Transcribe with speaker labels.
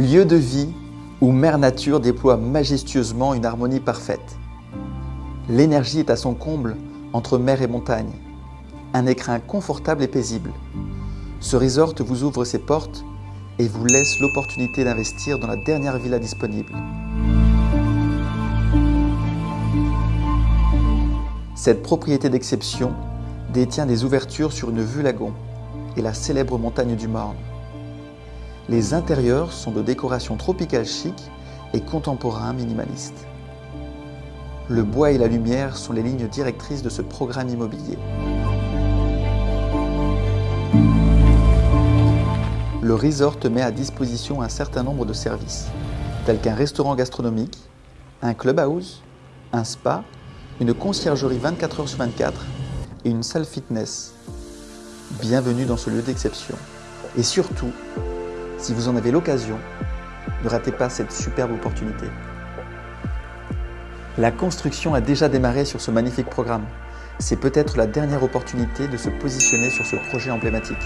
Speaker 1: Lieu de vie où Mère Nature déploie majestueusement une harmonie parfaite. L'énergie est à son comble entre mer et montagne. Un écrin confortable et paisible. Ce resort vous ouvre ses portes et vous laisse l'opportunité d'investir dans la dernière villa disponible. Cette propriété d'exception détient des ouvertures sur une vue lagon et la célèbre montagne du Morne. Les intérieurs sont de décoration tropicale chic et contemporain minimaliste. Le bois et la lumière sont les lignes directrices de ce programme immobilier. Le resort met à disposition un certain nombre de services, tels qu'un restaurant gastronomique, un clubhouse, un spa, une conciergerie 24 h sur 24 et une salle fitness. Bienvenue dans ce lieu d'exception. Et surtout, si vous en avez l'occasion, ne ratez pas cette superbe opportunité. La construction a déjà démarré sur ce magnifique programme. C'est peut-être la dernière opportunité de se positionner sur ce projet emblématique.